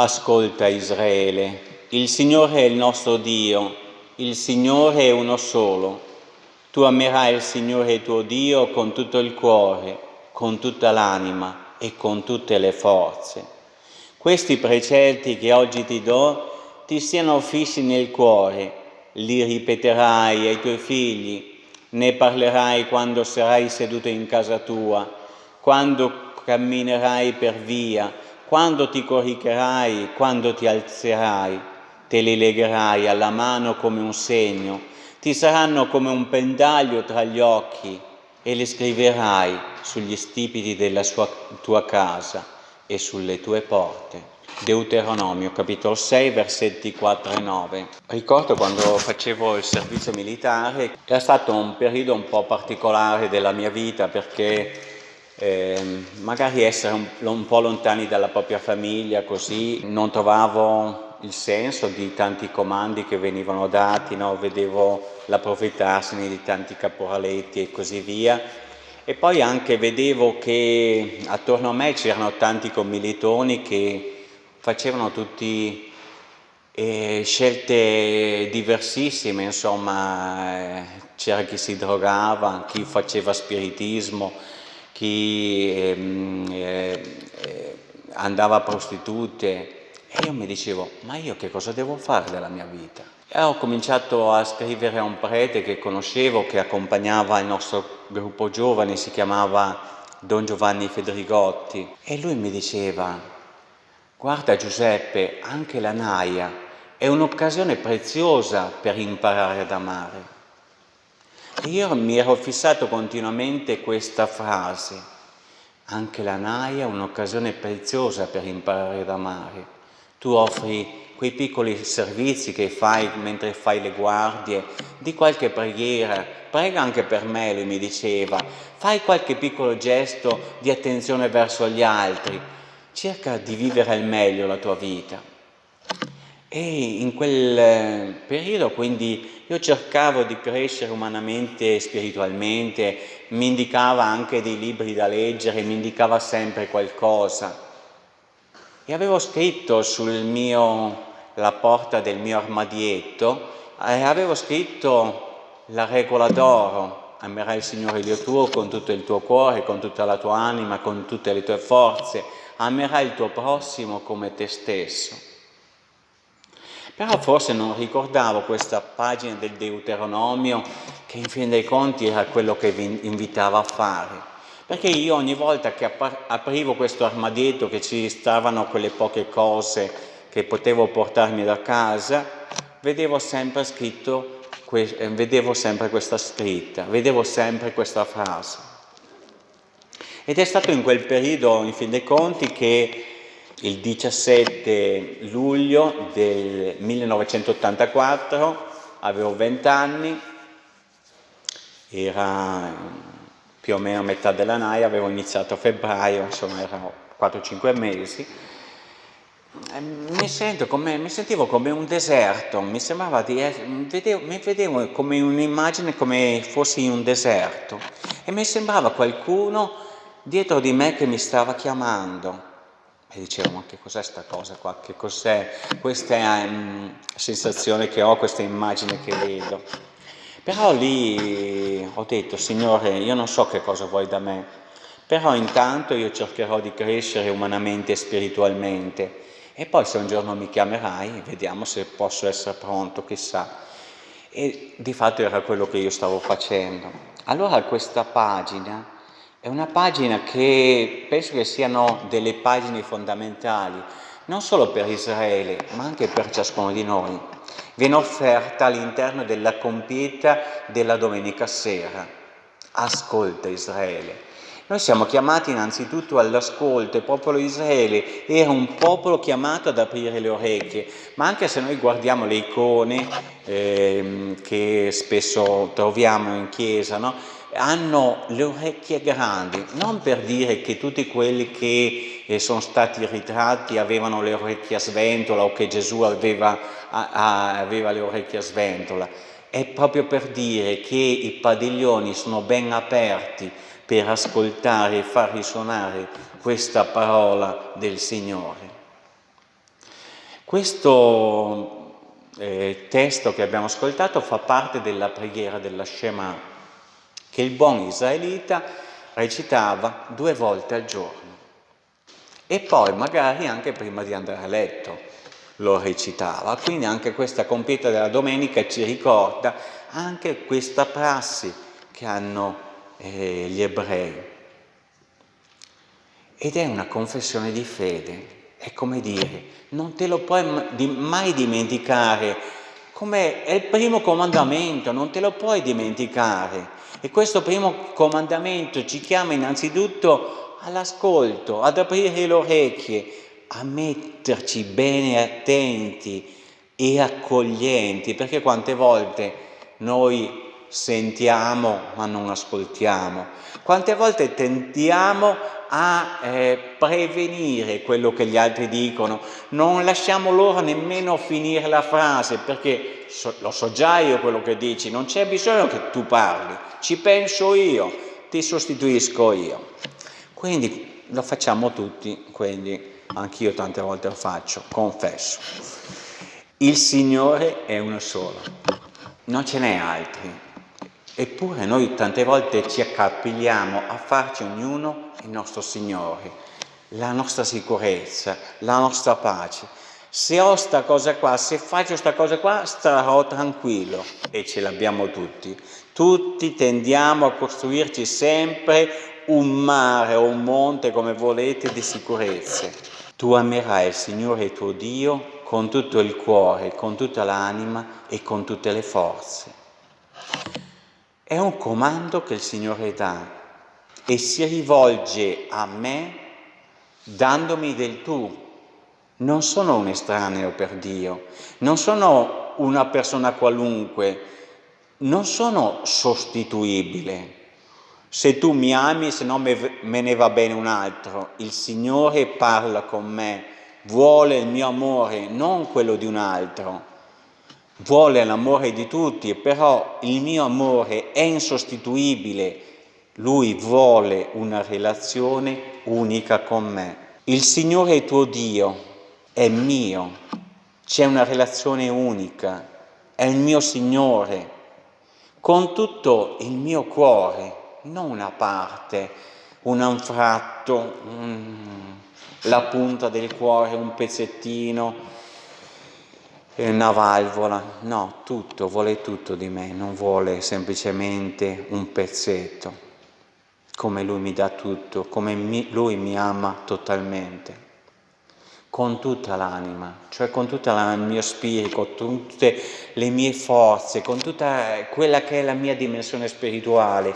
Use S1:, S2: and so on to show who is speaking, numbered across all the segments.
S1: Ascolta Israele, il Signore è il nostro Dio, il Signore è uno solo. Tu amerai il Signore tuo Dio con tutto il cuore, con tutta l'anima e con tutte le forze. Questi precetti che oggi ti do ti siano fissi nel cuore, li ripeterai ai tuoi figli, ne parlerai quando sarai seduto in casa tua, quando camminerai per via, quando ti coricherai, quando ti alzerai, te li legherai alla mano come un segno, ti saranno come un pendaglio tra gli occhi e li scriverai sugli stipiti della sua, tua casa e sulle tue porte. Deuteronomio capitolo 6 versetti 4 e 9. Ricordo quando facevo il servizio militare, era stato un periodo un po' particolare della mia vita perché eh, magari essere un, un, po' lontani dalla propria famiglia, così non trovavo il senso di tanti comandi che venivano dati, no? vedevo l'approfittarsi di tanti caporaletti e così via. E poi anche vedevo che attorno a me c'erano tanti commilitoni che facevano tutti eh, scelte diversissime, insomma, eh, c'era chi si drogava, chi faceva spiritismo, chi eh, eh, andava a prostitute e io mi dicevo ma io che cosa devo fare della mia vita? E ho cominciato a scrivere a un prete che conoscevo, che accompagnava il nostro gruppo giovane, si chiamava Don Giovanni Federigotti e lui mi diceva guarda Giuseppe, anche la naia è un'occasione preziosa per imparare ad amare. Io mi ero fissato continuamente questa frase, anche la naia è un'occasione preziosa per imparare ad amare. Tu offri quei piccoli servizi che fai mentre fai le guardie, di qualche preghiera, prega anche per me, lui mi diceva, fai qualche piccolo gesto di attenzione verso gli altri, cerca di vivere al meglio la tua vita. E in quel eh, periodo quindi io cercavo di crescere umanamente e spiritualmente, mi indicava anche dei libri da leggere, mi indicava sempre qualcosa. E avevo scritto sul mio, la porta del mio armadietto, eh, avevo scritto la regola d'oro, amerai il Signore Dio tuo con tutto il tuo cuore, con tutta la tua anima, con tutte le tue forze, amerai il tuo prossimo come te stesso. Però forse non ricordavo questa pagina del Deuteronomio che in fin dei conti era quello che vi invitava a fare. Perché io ogni volta che aprivo questo armadietto che ci stavano quelle poche cose che potevo portarmi da casa, vedevo sempre scritto, vedevo sempre questa scritta, vedevo sempre questa frase. Ed è stato in quel periodo, in fin dei conti, che il 17 luglio del 1984, avevo 20 anni, era più o meno a metà della NAI, avevo iniziato a febbraio, insomma erano 4-5 mesi, mi, come, mi, sentivo come un deserto, mi sembrava di vedevo, mi vedevo come un'immagine come fossi in un deserto. E mi sembrava qualcuno dietro di me che mi stava chiamando e dicevo, ma che cos'è sta cosa qua? Che cos'è questa um, sensazione che ho, questa immagine che vedo? Però lì ho detto, Signore, io non so che cosa vuoi da me, però intanto io cercherò di crescere umanamente e spiritualmente e poi se un giorno mi chiamerai, vediamo se posso essere pronto, chissà. E di fatto era quello che io stavo facendo. Allora questa pagina è una pagina che penso che siano delle pagine fondamentali, non solo per Israele, ma anche per ciascuno di noi. Viene offerta all'interno della compieta della domenica sera. Ascolta Israele. Noi siamo chiamati innanzitutto all'ascolto, il popolo Israele era un popolo chiamato ad aprire le orecchie, ma anche se noi guardiamo le icone eh, che spesso troviamo in chiesa, no? hanno le orecchie grandi, non per dire che tutti quelli che eh, sono stati ritratti avevano le orecchie a sventola o che Gesù aveva, aveva le orecchie a sventola, è proprio per dire che i padiglioni sono ben aperti per ascoltare e far risuonare questa parola del Signore. Questo eh, testo che abbiamo ascoltato fa parte della preghiera della Shema che il buon israelita recitava due volte al giorno e poi magari anche prima di andare a letto lo recitava. Quindi anche questa compieta della domenica ci ricorda anche questa prassi che hanno eh, gli ebrei. Ed è una confessione di fede, è come dire, non te lo puoi mai dimenticare, come è il primo comandamento, non te lo puoi dimenticare. E questo primo comandamento ci chiama innanzitutto all'ascolto, ad aprire le orecchie, a metterci bene attenti e accoglienti, perché quante volte noi sentiamo ma non ascoltiamo, quante volte tentiamo a eh, prevenire quello che gli altri dicono, non lasciamo loro nemmeno finire la frase perché so, lo so già io quello che dici, non c'è bisogno che tu parli, ci penso io, ti sostituisco io. Quindi lo facciamo tutti, quindi anch'io tante volte lo faccio, confesso. Il Signore è uno solo, non ce n'è altri. Eppure noi tante volte ci accapigliamo a farci ognuno il nostro Signore, la nostra sicurezza, la nostra pace. Se ho sta cosa qua, se faccio sta cosa qua, starò tranquillo e ce l'abbiamo tutti. Tutti tendiamo a costruirci sempre un mare o un monte, come volete, di sicurezze. Tu amerai il Signore tuo Dio con tutto il cuore, con tutta l'anima e con tutte le forze. È un comando che il Signore dà e si rivolge a me dandomi del tu. Non sono un estraneo per Dio, non sono una persona qualunque, non sono sostituibile. Se tu mi ami, se no me, ne va bene un altro. Il Signore parla con me, vuole il mio amore, non quello di un altro vuole l'amore di tutti, però il mio amore è insostituibile, lui vuole una relazione unica con me. Il Signore tuo Dio è mio, c'è una relazione unica, è il mio Signore, con tutto il mio cuore, non una parte, un anfratto, un, la punta del cuore, un pezzettino, una valvola, no, tutto, vuole tutto di me, non vuole semplicemente un pezzetto, come lui mi dà tutto, come mi, lui mi ama totalmente, con tutta l'anima, cioè con tutto il mio spirito, con tutte le mie forze, con tutta quella che è la mia dimensione spirituale,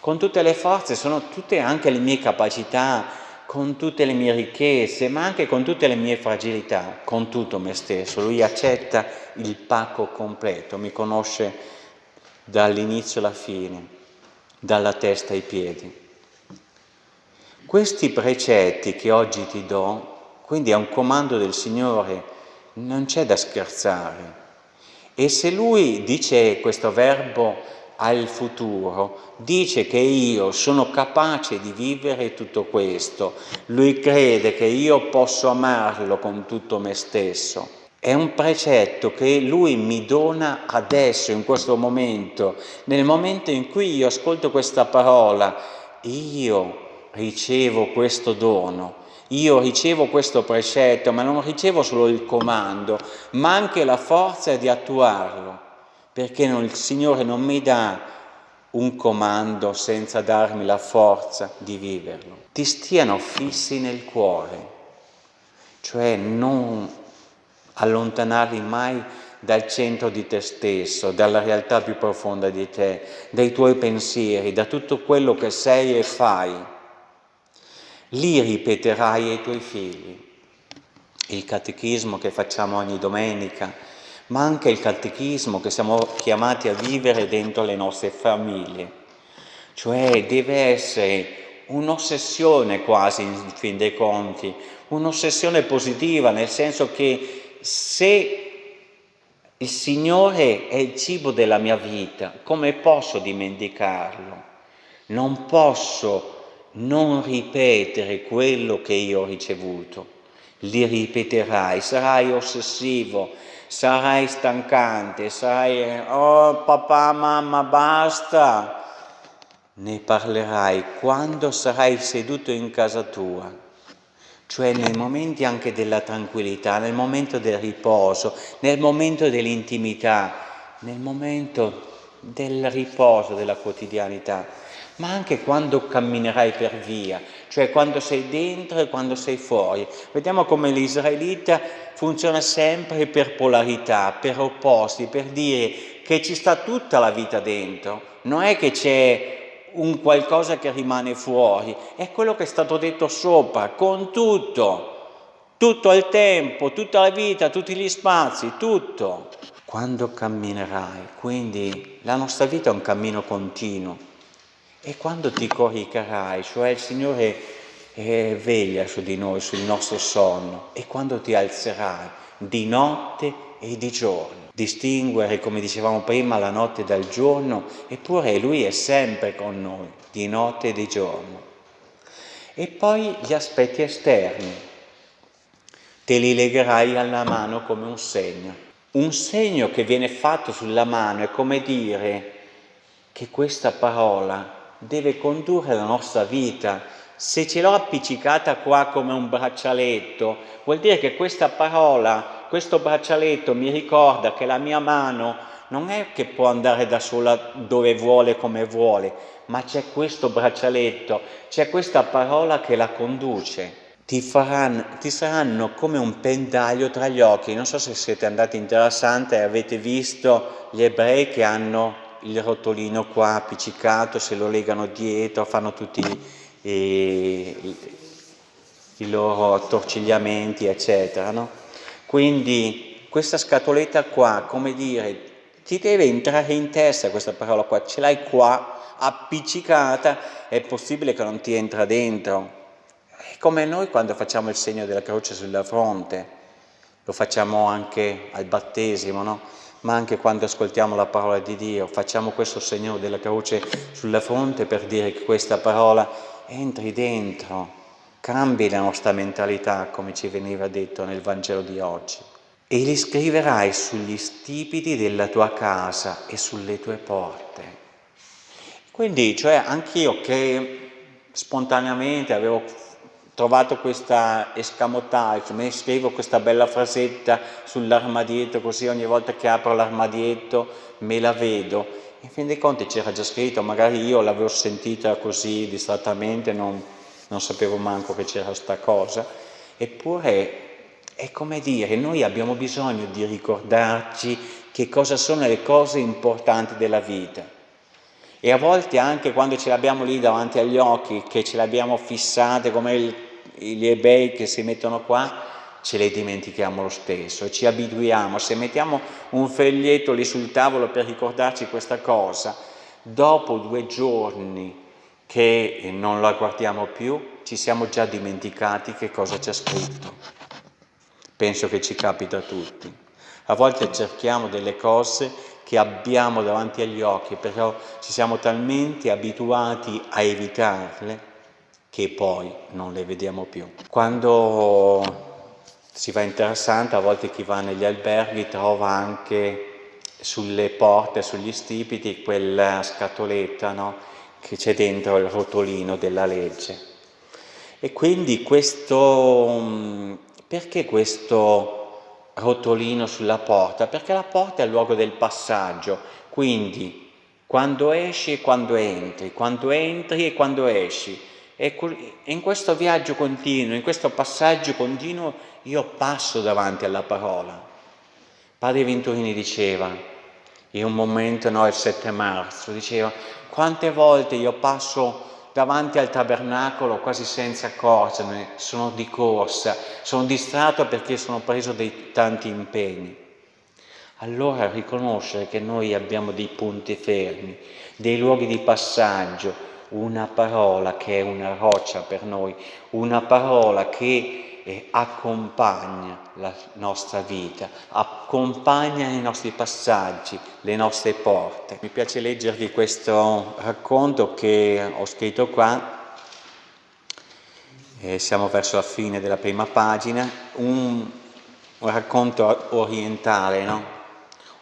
S1: con tutte le forze, sono tutte anche le mie capacità, con tutte le mie ricchezze, ma anche con tutte le mie fragilità, con tutto me stesso. Lui accetta il pacco completo, mi conosce dall'inizio alla fine, dalla testa ai piedi. Questi precetti che oggi ti do, quindi è un comando del Signore, non c'è da scherzare. E se Lui dice questo verbo al futuro, dice che io sono capace di vivere tutto questo, lui crede che io posso amarlo con tutto me stesso. È un precetto che lui mi dona adesso, in questo momento, nel momento in cui io ascolto questa parola, io ricevo questo dono, io ricevo questo precetto, ma non ricevo solo il comando, ma anche la forza di attuarlo perché non, il Signore non mi dà un comando senza darmi la forza di viverlo. Ti stiano fissi nel cuore, cioè non allontanarli mai dal centro di te stesso, dalla realtà più profonda di te, dai tuoi pensieri, da tutto quello che sei e fai. Lì ripeterai ai tuoi figli il catechismo che facciamo ogni domenica, ma anche il catechismo che siamo chiamati a vivere dentro le nostre famiglie. Cioè deve essere un'ossessione quasi in fin dei conti, un'ossessione positiva, nel senso che se il Signore è il cibo della mia vita, come posso dimenticarlo? Non posso non ripetere quello che io ho ricevuto. Li ripeterai, sarai ossessivo, sarai stancante, sarai oh papà, mamma, basta. Ne parlerai quando sarai seduto in casa tua, cioè nei momenti anche della tranquillità, nel momento del riposo, nel momento dell'intimità, nel momento del riposo della quotidianità, ma anche quando camminerai per via, cioè quando sei dentro e quando sei fuori. Vediamo come l'israelita funziona sempre per polarità, per opposti, per dire che ci sta tutta la vita dentro, non è che c'è un qualcosa che rimane fuori, è quello che è stato detto sopra, con tutto, tutto il tempo, tutta la vita, tutti gli spazi, tutto. Quando camminerai, quindi la nostra vita è un cammino continuo, e quando ti coricherai, cioè il Signore è veglia su di noi, sul nostro sonno, e quando ti alzerai di notte e di giorno, distinguere, come dicevamo prima, la notte dal giorno, eppure Lui è sempre con noi, di notte e di giorno. E poi gli aspetti esterni, te li legherai alla mano come un segno. Un segno che viene fatto sulla mano è come dire che questa parola deve condurre la nostra vita. Se ce l'ho appiccicata qua come un braccialetto, vuol dire che questa parola, questo braccialetto mi ricorda che la mia mano non è che può andare da sola dove vuole, come vuole, ma c'è questo braccialetto, c'è questa parola che la conduce. Ti, faranno, ti saranno come un pendaglio tra gli occhi. Non so se siete andati in Terra Santa e avete visto gli ebrei che hanno il rotolino qua appiccicato, se lo legano dietro, fanno tutti i, i loro attorcigliamenti, eccetera. No? Quindi questa scatoletta qua, come dire, ti deve entrare in testa questa parola qua, ce l'hai qua appiccicata, è possibile che non ti entra dentro. È come noi quando facciamo il segno della croce sulla fronte, lo facciamo anche al battesimo, no? Ma anche quando ascoltiamo la parola di Dio, facciamo questo segno della croce sulla fronte per dire che questa parola entri dentro, cambi la nostra mentalità, come ci veniva detto nel Vangelo di oggi. E li scriverai sugli stipiti della tua casa e sulle tue porte. Quindi, cioè, anch'io che spontaneamente avevo trovato questa escamotage, mi scrivo questa bella frasetta sull'armadietto, così ogni volta che apro l'armadietto me la vedo. In fin dei conti c'era già scritto, magari io l'avevo sentita così distrattamente, non, non sapevo manco che c'era sta cosa, eppure è come dire, noi abbiamo bisogno di ricordarci che cosa sono le cose importanti della vita. E a volte anche quando ce l'abbiamo lì davanti agli occhi, che ce l'abbiamo fissate come il gli ebrei che si mettono qua ce le dimentichiamo lo stesso ci abituiamo. Se mettiamo un foglietto lì sul tavolo per ricordarci questa cosa, dopo due giorni che non la guardiamo più, ci siamo già dimenticati che cosa c'è scritto. Penso che ci capita a tutti. A volte cerchiamo delle cose che abbiamo davanti agli occhi, però ci siamo talmente abituati a evitarle che poi non le vediamo più. Quando si va in Terra a volte chi va negli alberghi trova anche sulle porte, sugli stipiti, quella scatoletta no? che c'è dentro il rotolino della legge. E quindi questo, perché questo rotolino sulla porta? Perché la porta è il luogo del passaggio, quindi quando esci e quando entri, quando entri e quando esci, e in questo viaggio continuo, in questo passaggio continuo, io passo davanti alla parola. Padre Venturini diceva, in un momento, no, il 7 marzo, diceva, quante volte io passo davanti al tabernacolo quasi senza accorgermi, sono di corsa, sono distratto perché sono preso dei tanti impegni. Allora riconoscere che noi abbiamo dei punti fermi, dei luoghi di passaggio, una parola che è una roccia per noi, una parola che eh, accompagna la nostra vita, accompagna i nostri passaggi, le nostre porte. Mi piace leggervi questo racconto che ho scritto qua, E siamo verso la fine della prima pagina, un, un racconto orientale, no?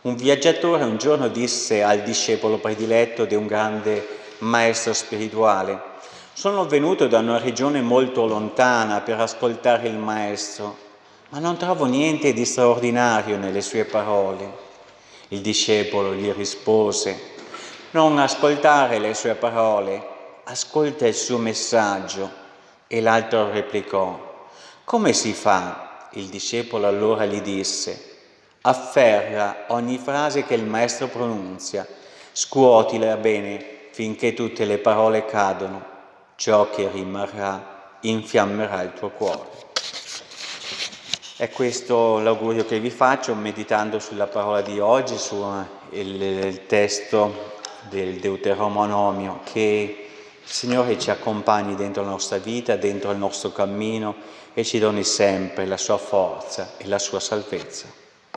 S1: Un viaggiatore un giorno disse al discepolo prediletto di un grande maestro spirituale, sono venuto da una regione molto lontana per ascoltare il maestro, ma non trovo niente di straordinario nelle sue parole. Il discepolo gli rispose, non ascoltare le sue parole, ascolta il suo messaggio e l'altro replicò, come si fa? Il discepolo allora gli disse, afferra ogni frase che il maestro pronunzia, scuotila bene finché tutte le parole cadono, ciò che rimarrà infiammerà il tuo cuore. È questo l'augurio che vi faccio meditando sulla parola di oggi, sul testo del Deuteronomio che il Signore ci accompagni dentro la nostra vita, dentro il nostro cammino e ci doni sempre la sua forza e la sua salvezza.